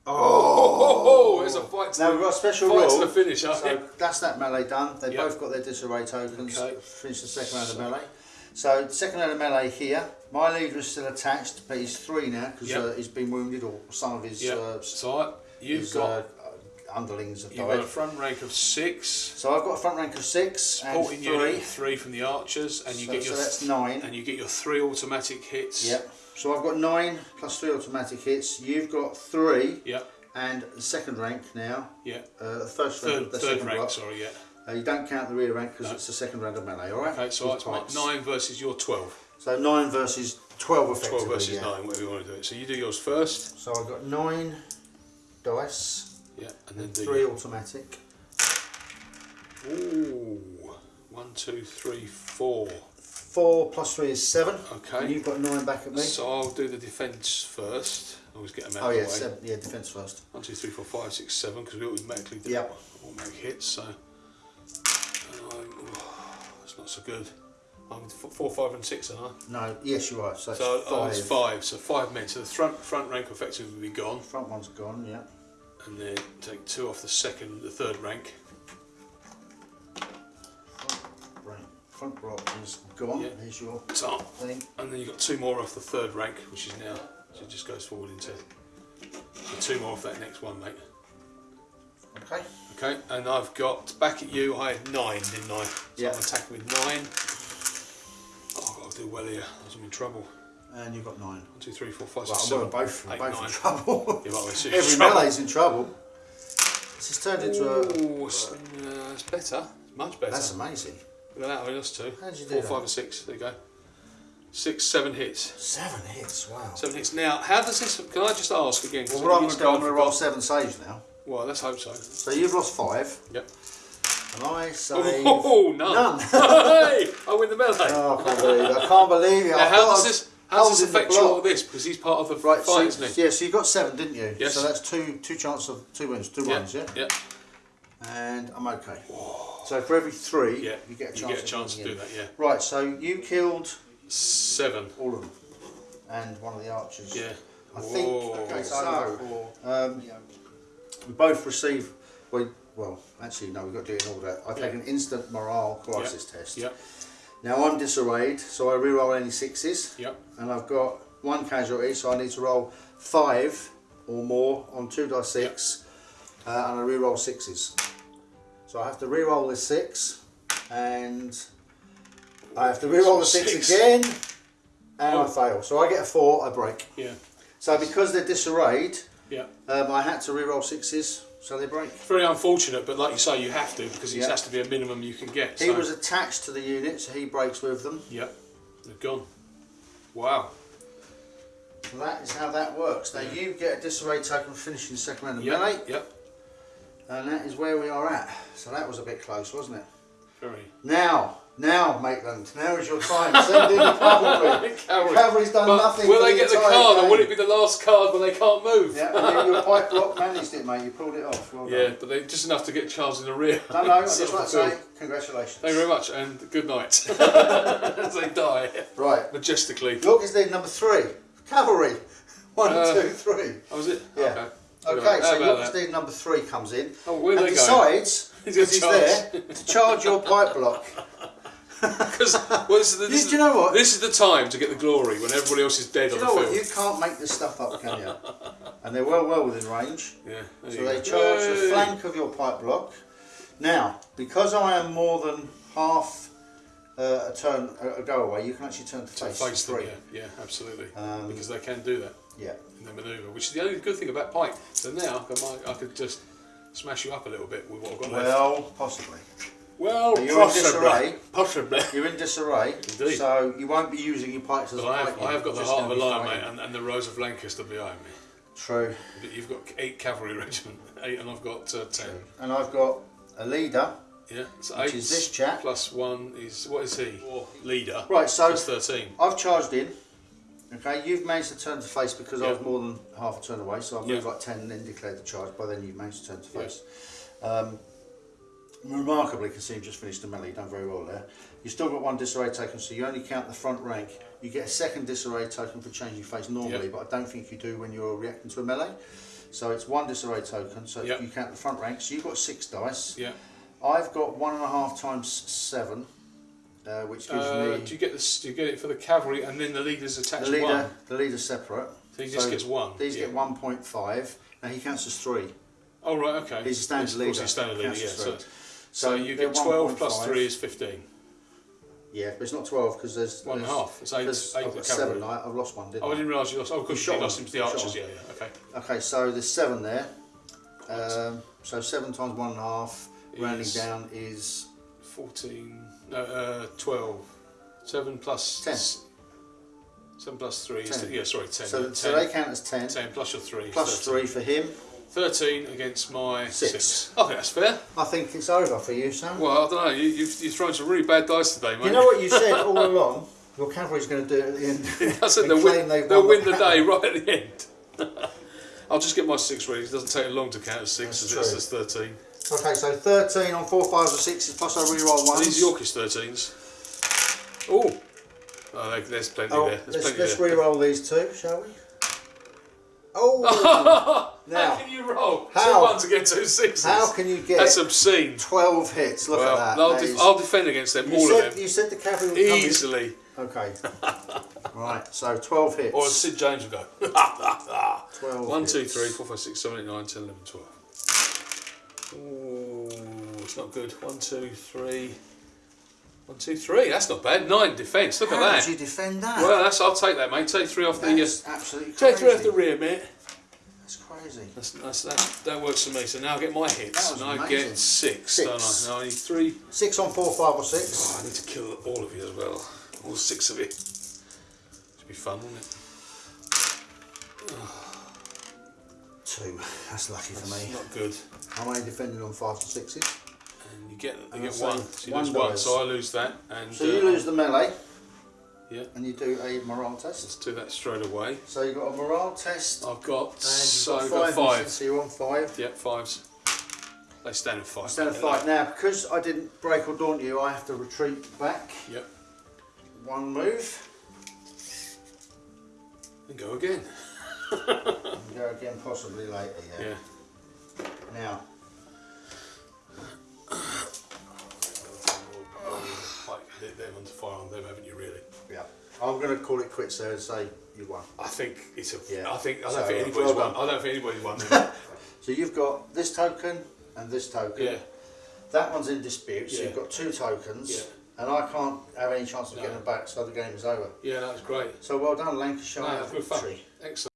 Oh, there's a fight. To Now the, we've got a special fight to the finish, aren't So that's that melee done. They Yep. both got their disarray tokens. Okay. Finish the second round of melee. So second round of melee here. My leader is still attached, but he's three now because Yep. uh, he's been wounded or some of his Yeah. uh, So you've his, got uh, underlings have You've got a front rank of six, So I've got a front rank of six and supporting unit three. three from the archers, and you so, get so your that's nine. and you get your three automatic hits. Yep. So I've got nine plus three automatic hits. You've got three Yep. and the second rank now. Yeah. Uh, the first rank, Third the third second rank. block. Sorry. Yeah. Uh, you don't count the rear rank because No. it's the second round of melee. All right. Okay. So With that's my nine versus your twelve. So nine versus twelve effectively. Twelve versus yeah. nine. Whatever you want to do it. So you do yours first. So I've got nine dice, Yeah. And then do three automatic. Ooh. One, two, three, four. Four plus three is seven. Okay. And you've got nine back at me. So I'll do the defence first. Always get them out oh of yeah, seven. Yeah, defense first. One, two, three, four, five, six, seven, because we automatically do Yep. automatic hits. So I'm, oh, that's not so good. I'm four, five, and six, aren't I? No, yes you are. So, So oh, it's oh, five. it's five. So five men. So the front front rank effectively will be gone, Front one's gone. Yeah. and then take two off the second, the third rank. Front block is gone. Yeah. There's your So thing. and then you've got two more off the third rank, which is now so it just goes forward into two more off that next one, mate. Okay. Okay, and I've got back at you. I had nine, didn't I? So Yeah. I'm attacking with nine. Oh, I've got to do well here. I'm in trouble. And you've got nine. One, two, three, four, five, Well, six, seven, both, eight, both nine. in trouble. Yeah, Every trouble. melee's in trouble. This has turned into a. Ooh, it's, uh, it's better. It's much better. That's amazing. Look at that. I mean, that's two. How did you do Four, that? five, and six. There you go. Six, seven hits. Seven hits. Wow. Seven hits. Now, how does this? Can I just ask again? Well, what I'm going to do, I'm going to roll seven saves now. Well, let's hope so. So you've lost five, Yep. and I save oh, oh, oh, none. none. hey, I win the melee. Oh, I can't believe it. I can't believe it. now, how does this? How does this affect you all this? Because he's part of the Right, fight, so, isn't he? yeah, so you got seven, didn't you? Yes. So that's two two chances of two wins, two yeah, ones, yeah? yeah, And I'm okay. So for every three, yeah. you get a chance, You get a chance to do that, yeah. Right, so you killed Seven. all of them, and one of the archers. Yeah. I think. Okay, so um, we both receive. Well, well, actually, no, we've got to do it in order. I take Yeah. an instant morale crisis test. Yep. Now I'm disarrayed, so I re-roll any sixes, Yep. and I've got one casualty, so I need to roll five or more on two die six, uh, and I re-roll sixes. So I have to re-roll this six, and I have to re-roll the six, Six. again, and Oh. I fail. So I get a four, I break. Yeah. So because they're disarrayed, Yeah. um, I had to re-roll sixes, so they break. Very unfortunate, but like you say, you have to because it Yeah. has to be a minimum you can get. He so- was attached to the unit, so he breaks with them. Yep. They're gone. Wow. So that is how that works. Now you get a disarray token finishing the second round of Yep. melee, Yep. And that is where we are at. So that was a bit close, wasn't it? Very. Now, now, Maitland, now is your time. Send in the cavalry. Cavalry. Cavalry's done But nothing. will they get the card, or will it be the last card when they can't move? Yeah, you- your pike block managed it, mate. You pulled it off. Well Yeah, but they just enough to get Charles in the rear. No, no, I just like to say congratulations. Thank you very much, and good night. As they die Right, majestically. York is lead number three. Cavalry. One, Uh, two, three. Oh, was it? Yeah. Okay. Okay. So about York that? is lead number three comes in Oh, where and they decides, because he's there, to charge your pike block. Because well, this, is the- this You- do you know what? This is the time to get the glory when everybody else is dead Do you on know the what? You can't make this stuff up, can you? And they're well, well within range. Yeah. So they go. charge the flank of your pike block. Now, because I am more than half uh, a turn a, a go away, you can actually turn to To face, face them, three. yeah, yeah, absolutely. Um, because they can do that Yeah. In their manoeuvre, which is the only good thing about Pike. So now I, might, I could just smash you up a little bit with what I've got left. Well, possibly. Well, You're in disarray. Possibly. You're in disarray, Indeed. so you won't be using your pikes as But a I have, I have got the heart of a lion, mate, and, and the Rose of Lancaster behind me. True. But You've got eight cavalry regiment, eight, and I've got uh, ten. And I've got a leader. Yeah, so Which is this chap. plus one is what is he? Or leader. Right, so That's thirteen. I've charged in. Okay, you've managed to turn to face because I was more than half a turn away, so I've Yeah. moved like 10 and then declared the charge. By then, you've managed to turn to Yeah. face. Um, remarkably, you just finished the melee, you've done very well there. You've still got one disarray token, so you only count the front rank. You get a second disarray token for changing face normally, Yeah. but I don't think you do when you're reacting to a melee. So it's one disarray token, so Yeah. you count the front rank. So you've got six dice. Yeah. I've got one and a half times seven, uh, which gives Uh, me do you get this? Do you get it for the cavalry, and then the leader's the attached leader. one? The leader's separate. So he just So gets one. These yeah. get 1.5. Now he counts as three. Oh right, okay. He's a standard Of course, leader, he's standard leader. Yeah. So, so you get twelve plus 1.5. three is fifteen. Yeah, but it's not 12 because there's. One and a half. It's eight. eight I've got seven. I, I've lost one, didn't Oh, I I? didn't realise you lost. Oh, course shot you lost him. to the You archers. Yeah, yeah. Okay. Okay, so there's seven there. Um, so seven times one and a half, rounding down, is 14, no, uh, 12. 7 plus... Ten. 7 plus 3 is... Yeah, sorry, 10. so, 10, so they count as 10, 10 plus your 3 plus 13. three for him. 13 against my Six. 6. I think that's fair. I think it's over for you, Sam. Well, I don't know. You, you've, you've thrown some really bad dice today, mate. you know what you said all along? Your cavalry's going to do it at the end. I said and they'll win, they'll win the day right at the end. I'll just get my 6 ready. It doesn't take long to count as 6 That's as it's as 13. Okay, so 13 on 4 fives or 6s plus I reroll Are ones. these Yorkist 13s? Oh! Oh, there's plenty Oh, there. There's let's, plenty let's there. re-roll these two, shall we? Oh! How can you roll How? two ones against two sixes? how can you get That's obscene. 12 hits? Look well, at that. I'll, That def- is- I'll defend against them, you, all said, of them, you said the cavalry would come easily. Okay. right, so 12 hits. Or Sid James would go. 12 One, two, hits. three, four, five, six, seven, eight, nine, ten, eleven, twelve. Ooh, it's not good. One, two, three. One, two, three. That's not bad. Nine defence. Look How at did that. you defend that? Well, that's. I'll take that, mate. Take three off the. Uh, That's absolutely crazy. take three off the rear, mate. That's crazy. That's, that's, that, that works for me. So now I get my hits, That was and I amazing. get six, Six. don't I? Now I need three. Six on four, five or six. Oh, I need to kill all of you as well. All six of you. It should be fun, wouldn't it? Two. That's lucky for me. not good. I'm only defending on five to sixes. And you get you get so one. So you one lose one. So I lose that. And So you uh, lose the melee Yeah. and you do a morale test. Let's do that straight away. So you've got a morale test I've got and so you've got got five. five. So you're on five. Yep, fives. They stand in five. Instead of Yeah, fight now, because I didn't break or daunt you, I have to retreat back. Yep. One move And go again. And go again possibly later. Yeah. Yeah. Now, them onto fire on them, haven't you? Really? yeah, I'm going to call it quits there and say you won. I think it's a. Yeah. I think I don't So, think anybody's well won. I don't think anybody's won. So you've got this token and this token. yeah. That one's in dispute, so Yeah. you've got two tokens, Yeah. and I can't have any chance of No. getting them back, so the game is over. Yeah, that was great. So well done, Lancashire. No, good fun. Excellent.